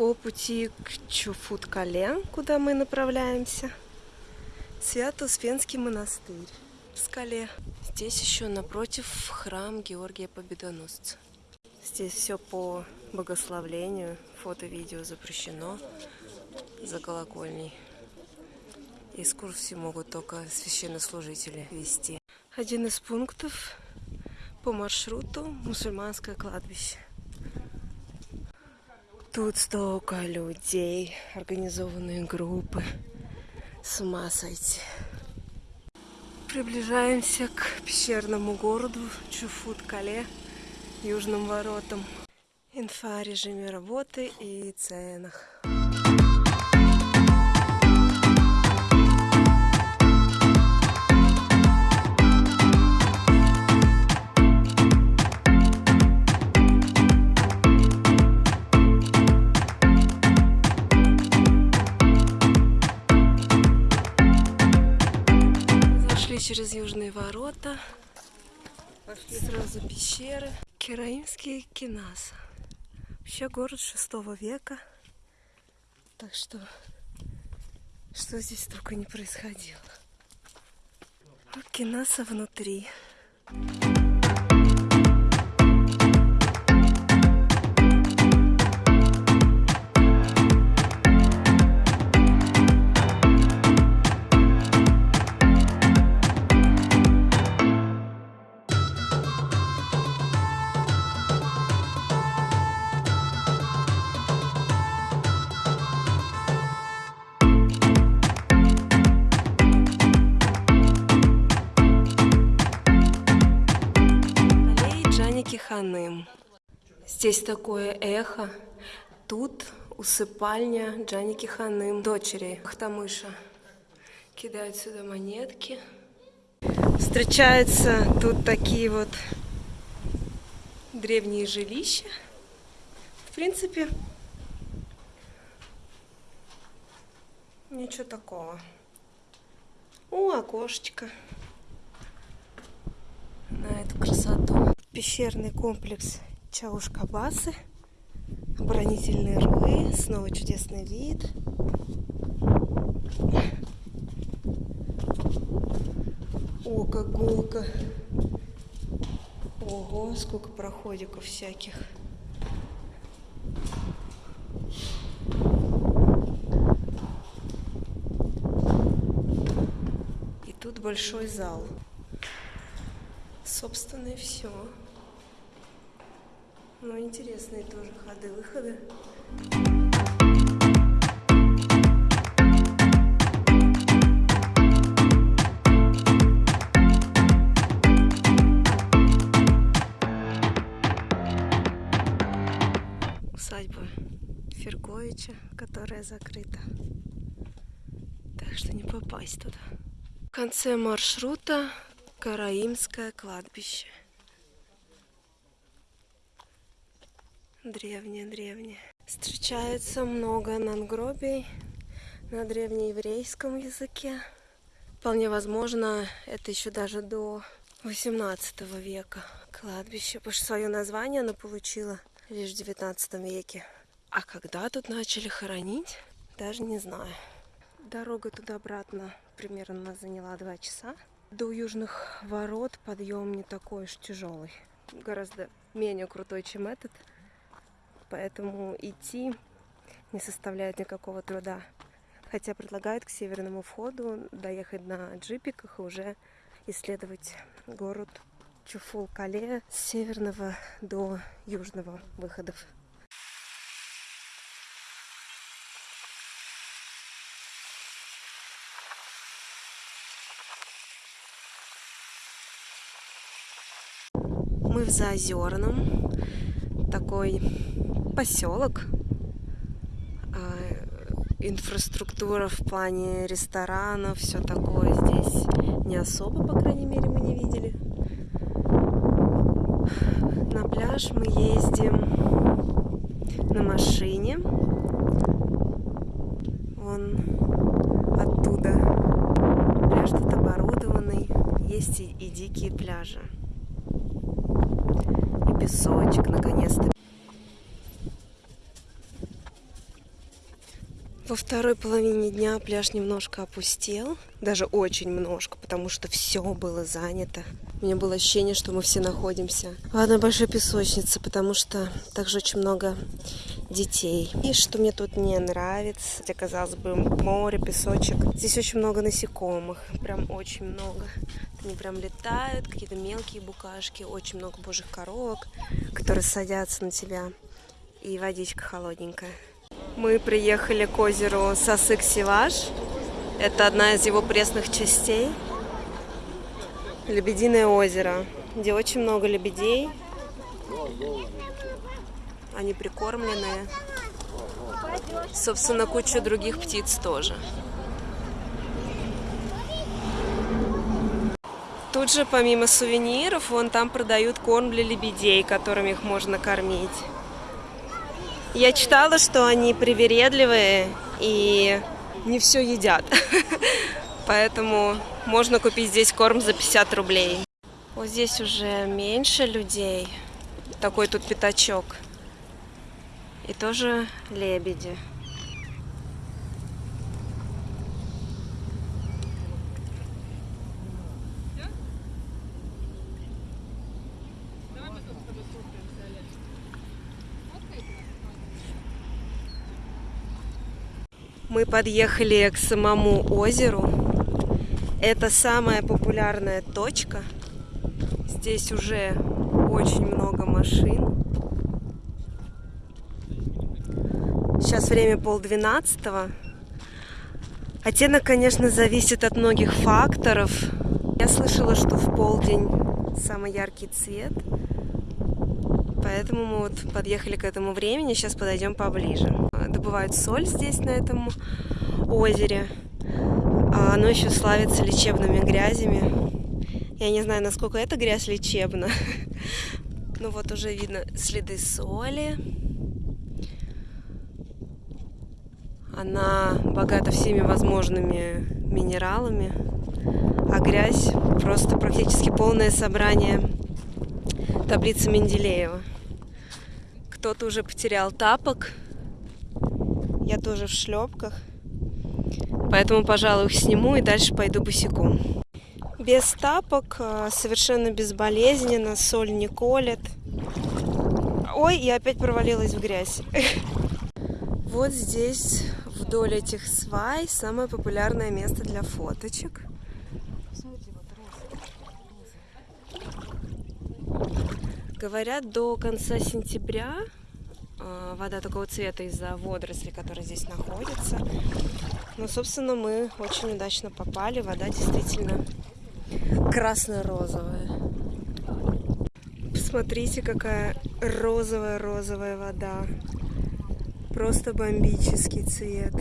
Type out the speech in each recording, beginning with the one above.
по пути к Чуфут-Кале, куда мы направляемся. Свято-Успенский монастырь в скале. Здесь еще напротив храм Георгия Победоносца. Здесь все по богословлению. Фото-видео запрещено за колокольней. Экскурсии могут только священнослужители вести. Один из пунктов по маршруту мусульманское кладбище. Тут столько людей, организованные группы. С ума сойти. Приближаемся к пещерному городу Чуфут-Кале, южным воротам. Инфа о режиме работы и ценах. Ворота. Пошли сразу пещеры. Кераимский Кинаса. Вообще город шестого века. Так что, что здесь только не происходило. Вот Кинаса внутри. Ханым. Здесь такое эхо. Тут усыпальня Джаники Ханым, дочери Ахтамыша. Кидают сюда монетки. Встречаются тут такие вот древние жилища. В принципе, ничего такого. О, окошечко на эту красоту пещерный комплекс Чаушкабасы. Оборонительные рвы. Снова чудесный вид. О, как гулко. Ого, сколько проходиков всяких. И тут большой зал. Собственно, и все. Ну, интересные тоже ходы-выходы. Усадьба Ферковича, которая закрыта. Так что не попасть туда. В конце маршрута Караимское кладбище. Древнее-древнее. Встречается много надгробий на древнееврейском языке. Вполне возможно, это еще даже до 18 века кладбище, потому что свое название оно получило лишь в 19 веке. А когда тут начали хоронить, даже не знаю. Дорога туда-обратно примерно заняла два часа. До южных ворот подъем не такой уж тяжелый. Гораздо менее крутой, чем этот поэтому идти не составляет никакого труда. Хотя предлагают к северному входу доехать на джипиках и уже исследовать город Чуфул-Кале с северного до южного выходов. Мы в Заозерном, такой поселок. А, инфраструктура в плане ресторанов, все такое здесь не особо, по крайней мере, мы не видели. На пляж мы ездим на машине. Вон оттуда. Пляж тут оборудованный. Есть и, и дикие пляжи. Песочек, наконец-то. Во второй половине дня пляж немножко опустел, даже очень немножко, потому что все было занято. У меня было ощущение, что мы все находимся в одной большой песочнице, потому что также очень много детей. И что мне тут не нравится, хотя, казалось бы, море, песочек. Здесь очень много насекомых, прям очень много. Они прям летают, какие-то мелкие букашки, очень много божьих коровок, которые садятся на тебя. И водичка холодненькая. Мы приехали к озеру Сасык-Сиваш. Это одна из его пресных частей. Лебединое озеро, где очень много лебедей. Они прикормленные. Собственно, куча других птиц тоже. Тут же, помимо сувениров, вон там продают корм для лебедей, которым их можно кормить. Я читала, что они привередливые и не все едят. Поэтому можно купить здесь корм за 50 рублей. Вот здесь уже меньше людей. Такой тут пятачок. И тоже лебеди. Мы подъехали к самому озеру. Это самая популярная точка. Здесь уже очень много машин. Сейчас время полдвенадцатого. Оттенок, конечно, зависит от многих факторов. Я слышала, что в полдень самый яркий цвет. Поэтому мы вот подъехали к этому времени. Сейчас подойдем поближе. Добывают соль здесь, на этом озере. А оно еще славится лечебными грязями. Я не знаю, насколько эта грязь лечебна. Ну вот уже видно следы соли. Она богата всеми возможными минералами. А грязь просто практически полное собрание таблицы Менделеева. Кто-то уже потерял тапок. Я тоже в шлепках. Поэтому, пожалуй, их сниму и дальше пойду босиком. Без тапок, а, совершенно безболезненно, соль не колет. Ой, я опять провалилась в грязь. Вот здесь, вдоль этих свай, самое популярное место для фоточек. Говорят, до конца сентября а, вода такого цвета из-за водорослей, которые здесь находятся. Но, собственно, мы очень удачно попали. Вода действительно красно-розовая. Посмотрите, какая розовая-розовая вода. Просто бомбический цвет.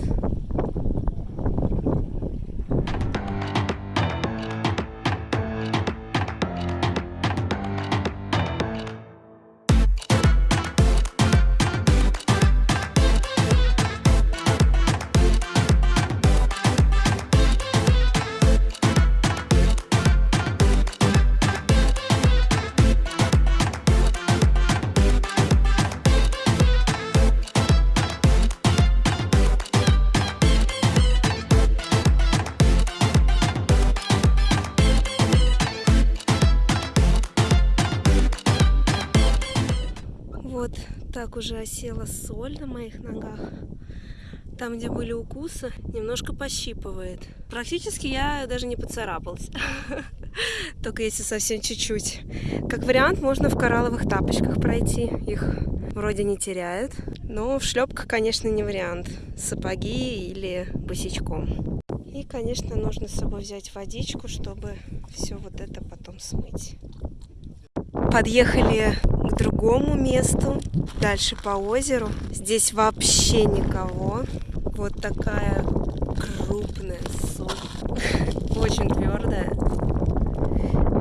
Так уже осела соль на моих ногах. Там, где были укусы, немножко пощипывает. Практически я даже не поцарапалась. Только если совсем чуть-чуть. Как вариант, можно в коралловых тапочках пройти. Их вроде не теряют. Но в шлепках, конечно, не вариант. Сапоги или босичком. И, конечно, нужно с собой взять водичку, чтобы все вот это потом смыть. Подъехали к другому месту, дальше по озеру. Здесь вообще никого. Вот такая крупная соль, очень твердая.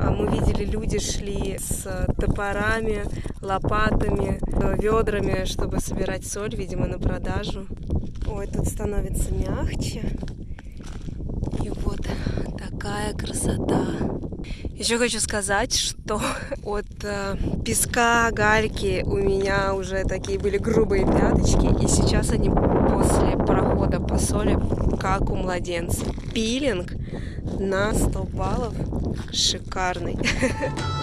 А мы видели, люди шли с топорами, лопатами, ведрами, чтобы собирать соль, видимо, на продажу. Ой, тут становится мягче. И вот такая красота. Еще хочу сказать, что от э, песка, гальки у меня уже такие были грубые пяточки, и сейчас они после прохода по соли, как у младенца. Пилинг на 100 баллов шикарный.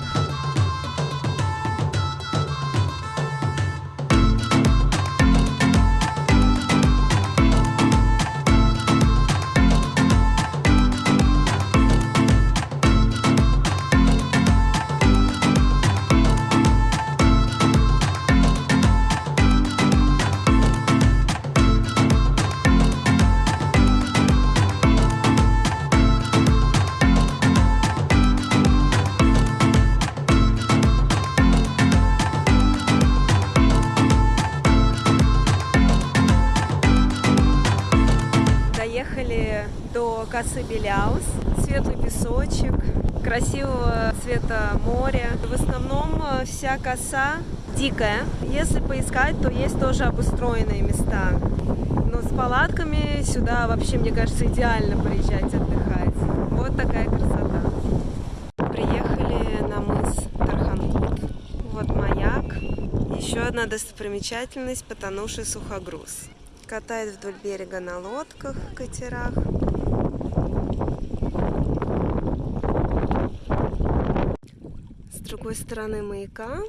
косы Беляус, светлый песочек, красивого цвета моря. В основном э, вся коса дикая. Если поискать, то есть тоже обустроенные места. Но с палатками сюда вообще, мне кажется, идеально приезжать отдыхать. Вот такая красота. Приехали на мыс Тарханкут. Вот маяк. Еще одна достопримечательность – потонувший сухогруз. Катает вдоль берега на лодках, катерах. С другой стороны маяка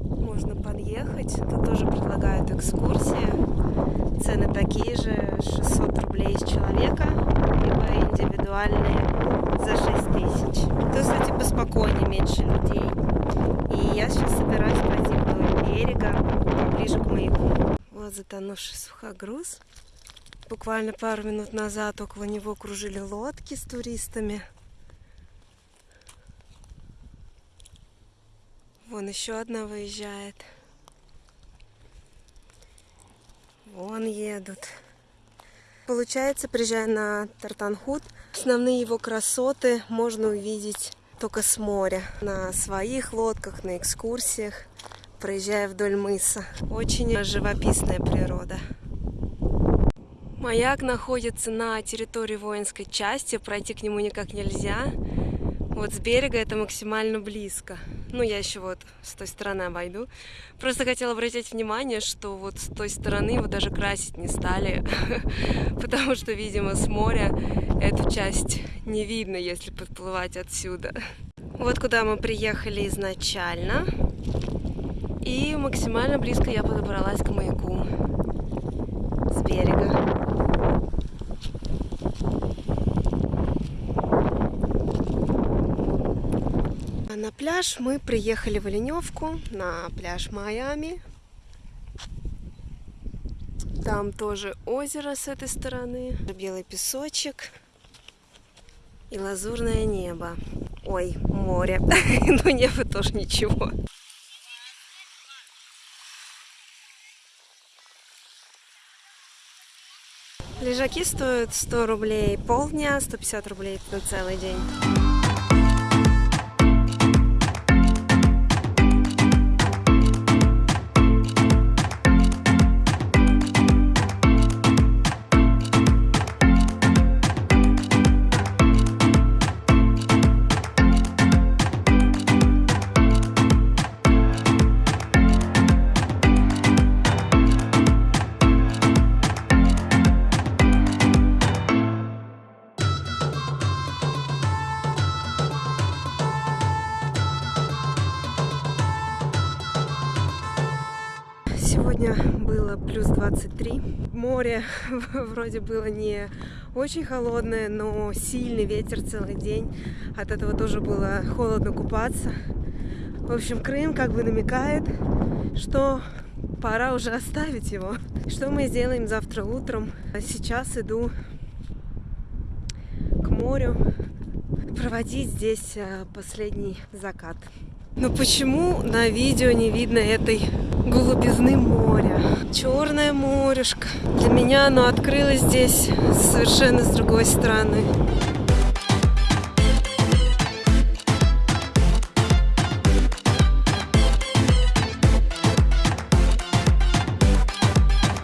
можно подъехать. Тут тоже предлагают экскурсии. Цены такие же, 600 рублей с человека, либо индивидуальные за 6 тысяч. То, кстати, поспокойнее, меньше людей. И я сейчас собираюсь пойти вдоль берега, поближе к маяку. Вот затонувший сухогруз. Буквально пару минут назад около него кружили лодки с туристами. Вон еще одна выезжает. Вон едут. Получается, приезжая на Тартанхут, основные его красоты можно увидеть только с моря. На своих лодках, на экскурсиях проезжая вдоль мыса. Очень живописная природа. Маяк находится на территории воинской части, пройти к нему никак нельзя. Вот с берега это максимально близко. Ну, я еще вот с той стороны обойду. Просто хотела обратить внимание, что вот с той стороны его даже красить не стали, потому что, видимо, с моря эту часть не видно, если подплывать отсюда. Вот куда мы приехали изначально. И максимально близко я подобралась к маяку с берега. На пляж мы приехали в Оленевку, на пляж Майами. Там тоже озеро с этой стороны, белый песочек и лазурное небо. Ой, море, но небо тоже ничего. Лежаки стоят 100 рублей полдня, 150 рублей на целый день. Сегодня было плюс 23. Море вроде было не очень холодное, но сильный ветер целый день. От этого тоже было холодно купаться. В общем, Крым как бы намекает, что пора уже оставить его. Что мы сделаем завтра утром? Сейчас иду к морю проводить здесь э, последний закат. Но почему на видео не видно этой голубизны моря? Черное морешко. Для меня оно открылось здесь совершенно с другой стороны.